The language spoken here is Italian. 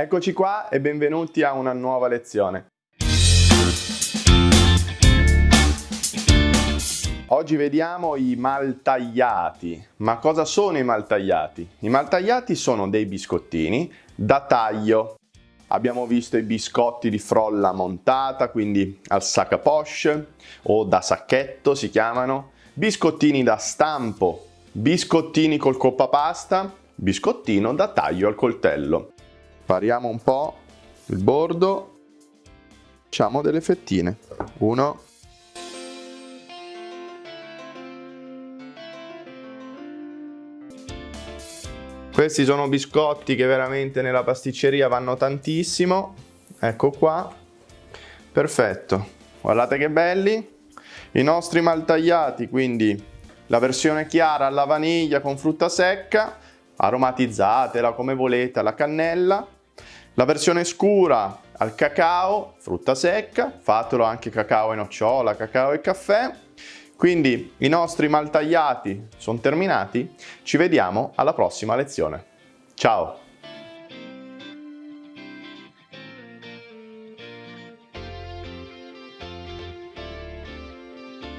Eccoci qua e benvenuti a una nuova lezione. Oggi vediamo i maltagliati. Ma cosa sono i maltagliati? I maltagliati sono dei biscottini da taglio. Abbiamo visto i biscotti di frolla montata, quindi al sac à poche o da sacchetto si chiamano, biscottini da stampo, biscottini col coppa pasta, biscottino da taglio al coltello variamo un po' il bordo, facciamo delle fettine. Uno, Questi sono biscotti che veramente nella pasticceria vanno tantissimo. Ecco qua. Perfetto. Guardate che belli. I nostri maltagliati, quindi la versione chiara alla vaniglia con frutta secca, aromatizzatela come volete alla cannella la versione scura al cacao, frutta secca, fatelo anche cacao e nocciola, cacao e caffè. Quindi i nostri maltagliati sono terminati, ci vediamo alla prossima lezione. Ciao!